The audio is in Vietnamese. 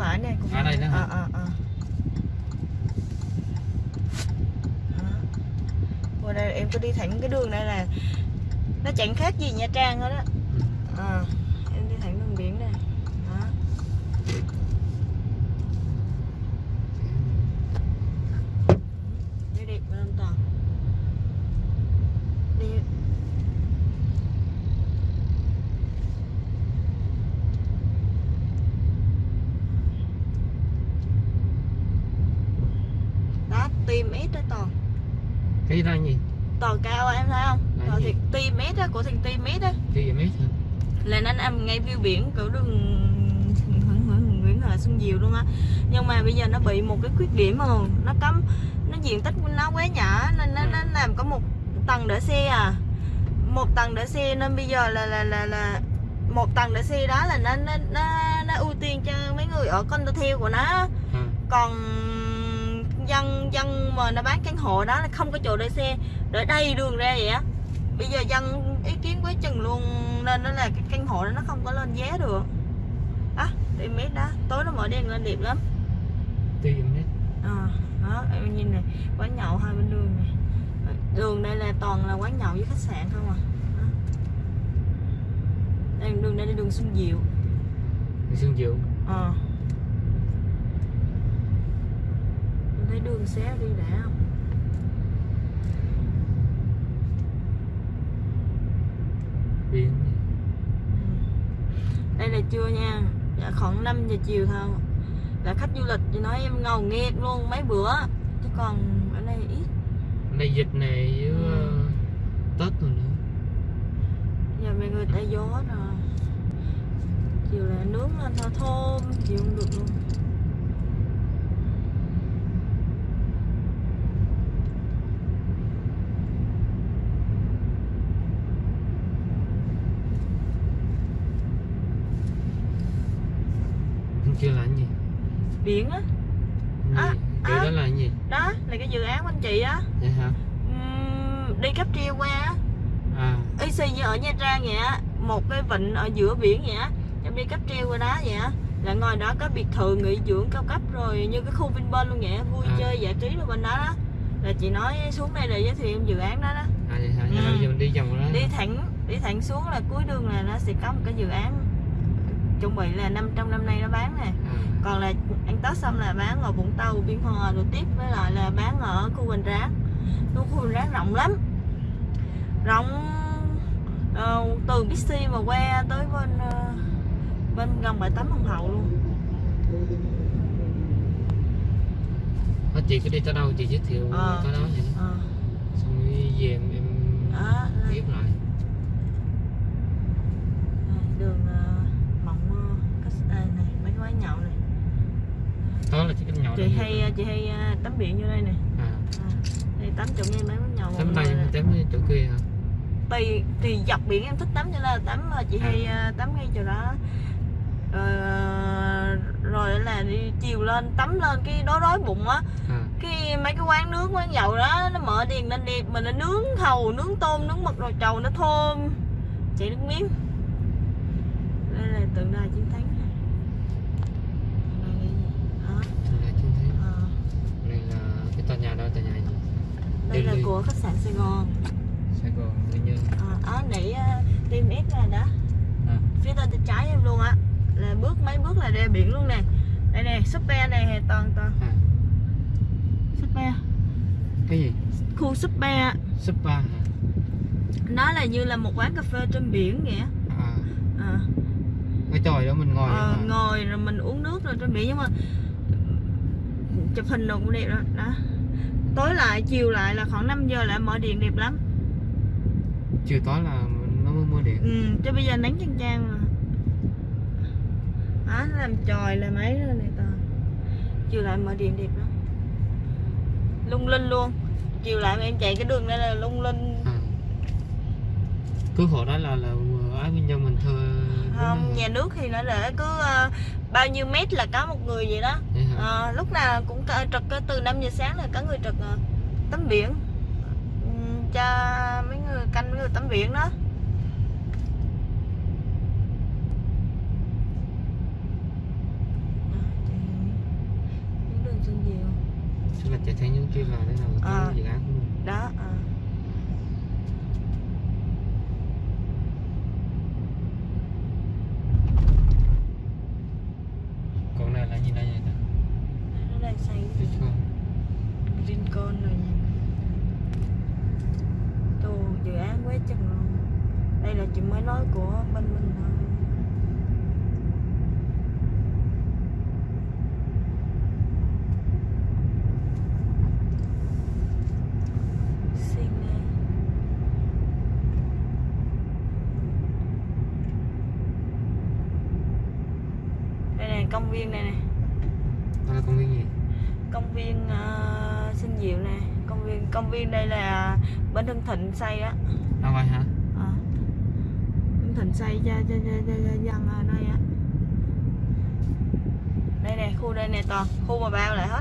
phải nè cua À, đây nữa ờ ờ Đó. qua đây em cứ đi thẳng cái đường này là nó chẳng khác gì nha trang hết á Ừ. ờ em đi thẳng đường biển này đó đi đẹp lên toàn đi đó tim ít đó toàn. Cái đó gì? Toàn cao em thấy không? Là toàn thiệt tim ít á của thằng tim ít á. Gì mấy hả là nó nằm ngay view biển của đường Nguyễn Huệ Xuân Diệu luôn á. Nhưng mà bây giờ nó bị một cái khuyết điểm mà nó cấm nó diện tích nó quá nhỏ nên nó, Ừ. nó làm có một tầng để xe à. Một tầng để xe nên bây giờ là là là là một tầng để xe đó là nó nó nó, nó ưu tiên cho mấy người ở condotel của nó à. còn dân dân mà nó bán căn hộ đó là không có chỗ để xe để đầy đường ra vậy á. Bây giờ dân ý kiến quá chừng luôn nên nó là cái căn hộ đó nó không có lên giá được. Đó tìm mét đó tối nó mở đèn lên đẹp lắm. Tìm hết à, đó em nhìn này quán nhậu hai bên đường này. Đường đây là toàn là quán nhậu với khách sạn không à? Đó. đây đường đây là đường Xuân Diệu. Người Xuân Diệu. Ờ. Em thấy đường xé đi đã không biển đây là trưa nha. Dạ, khoảng 5 giờ chiều thôi. Là khách du lịch thì nói em ngầu nghẹt luôn mấy bữa. Chứ còn ở đây ít. Này dịch này với Ừ. ờ, tết rồi nữa. Giờ mấy người tại gió rồi chiều là nướng lên thôi thơm chịu không được luôn kia là cái gì? Biển á. À, cái à. đó là cái gì? Đó là cái dự án của anh chị á. Vậy hả? Ừm, đi cáp treo qua á. À. Y xì như ở Nha Trang vậy á một cái vịnh ở giữa biển vậy á em đi cáp treo qua đó vậy á. Là ngồi đó có biệt thự nghỉ dưỡng cao cấp rồi như cái khu Vinpearl luôn vậy vui À. chơi giải trí rồi bên đó đó. Là chị nói xuống đây để giới thiệu em dự án đó đó. À vậy hả? Ừ. giờ mình đi vòng đó. Đi thẳng đi thẳng xuống là cuối đường là nó sẽ có một cái dự án chuẩn bị là năm trong năm nay nó bán nè. À, còn là anh Tết xong là bán ở Vũng Tàu Biên Hòa rồi tiếp với lại là bán ở khu Bình Ráng. Khu khu Bình Ráng rộng lắm. Rộng ờ, từ Bixi mà qua tới bên ờ, bên gần bãi tắm Hồng Hậu luôn. Thôi chị cứ đi tới đâu chị giới thiệu Ờ. tới đó vậy ờ. Xong rồi về em, đây, tiếp lại đây, đường ờ, mộng mơ khách à, này mấy cái quán nhậu này đó là chỉ cái nhỏ chị hay chị hay ờ, tắm biển vô đây nè. À. À, tắm chỗ ngay mấy nhậu tắm đây tắm chỗ kia hả? Tùy tùy dọc biển em thích tắm cho nên là tắm ờ, chị À. hay tắm ngay chỗ đó. Ờ, rồi là đi chiều lên tắm lên cái đói đói bụng á. À. Cái mấy cái quán nướng quán nhậu đó nó mở đèn lên đẹp. Mình nó nướng hầu nướng tôm nướng mực rồi trầu nó thơm. Chị nước miếng. Đây là tượng đài chiến thắng nè. Đây là cái gì? Đó, thằng này chúng thấy ờ, này là cái tòa nhà đó tòa nhà gì đây là của khách sạn Sài Gòn. Sài Gòn Nguyên Nhân à, à, nãy uh, tim S là đó à. Phía bên tay trái em luôn á. Là bước mấy bước là ra biển luôn nè. Đây nè super này toàn toàn. À. Super cái gì? Khu super hả? Nó là như là một quán cà phê trên biển vậy á. à. À, cái chòi đó mình ngồi ờ, ngồi rồi mình uống nước rồi trên biển nhưng mà chụp hình đồ cũng đẹp đó. đó tối lại chiều lại là khoảng 5 giờ lại mở điện đẹp lắm. Chiều tối là nó mới mưa điện. Ừ, chứ bây giờ nắng chang chang mà. Đó nó làm tròi làm ấy rồi này toàn chiều lại mở điện đẹp lắm. Lung linh luôn. Chiều lại mà em chạy cái đường đây là lung linh. À. cứ khổ đó là là ái Nguyên Nhân mình thuê không? Nhà nước thì nó để cứ uh, bao nhiêu mét là có một người vậy đó. Uh, lúc nào cũng trực từ 5 giờ sáng là có người trực uh, tắm biển. Ừ, cho mấy người canh mấy người tắm biển đó. Chính là chạy theo những kia là thế nào dự án. Nó đang xây Biết không Rincon rồi nha. Tù, dự án quá chừng luôn. Đây là chuyện mới nói của bên mình thôi. Công viên này nè. Đó là công viên gì? Công viên uh, sinh diệu nè. Công viên công viên đây là bên Hưng Thịnh xây á. À vậy hả? À. Hưng Thịnh xây cho cho cho, cho, cho dân ở đây á. Đây nè khu đây nè toàn khu mà bao lại hết